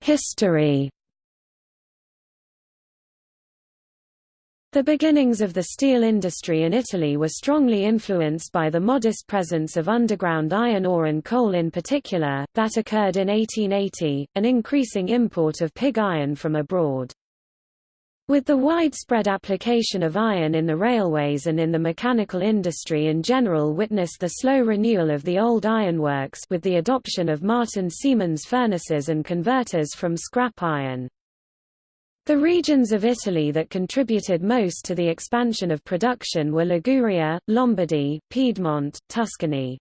History The beginnings of the steel industry in Italy were strongly influenced by the modest presence of underground iron ore and coal in particular, that occurred in 1880, an increasing import of pig iron from abroad. With the widespread application of iron in the railways and in the mechanical industry in general witnessed the slow renewal of the old ironworks with the adoption of Martin Siemens furnaces and converters from scrap iron. The regions of Italy that contributed most to the expansion of production were Liguria, Lombardy, Piedmont, Tuscany.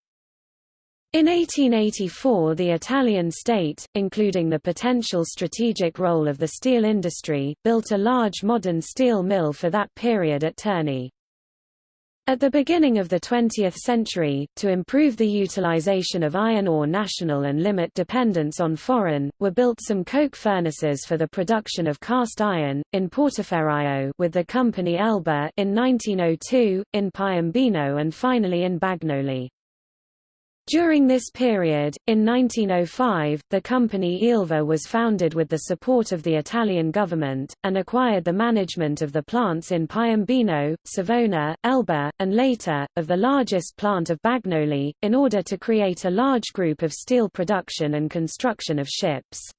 In 1884 the Italian state, including the potential strategic role of the steel industry, built a large modern steel mill for that period at Terni. At the beginning of the 20th century, to improve the utilization of iron ore national and limit dependence on foreign, were built some coke furnaces for the production of cast iron, in Portoferraio with the company Elba in 1902, in Piombino and finally in Bagnoli. During this period, in 1905, the company Ilva was founded with the support of the Italian government, and acquired the management of the plants in Piombino, Savona, Elba, and later, of the largest plant of Bagnoli, in order to create a large group of steel production and construction of ships.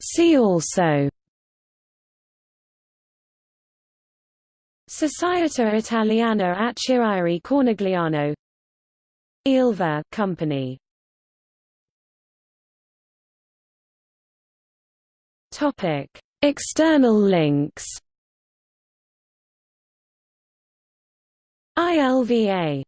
See also Società Italiana Acciaierie Cornigliano. Ilva Company. Topic. External links. ILVA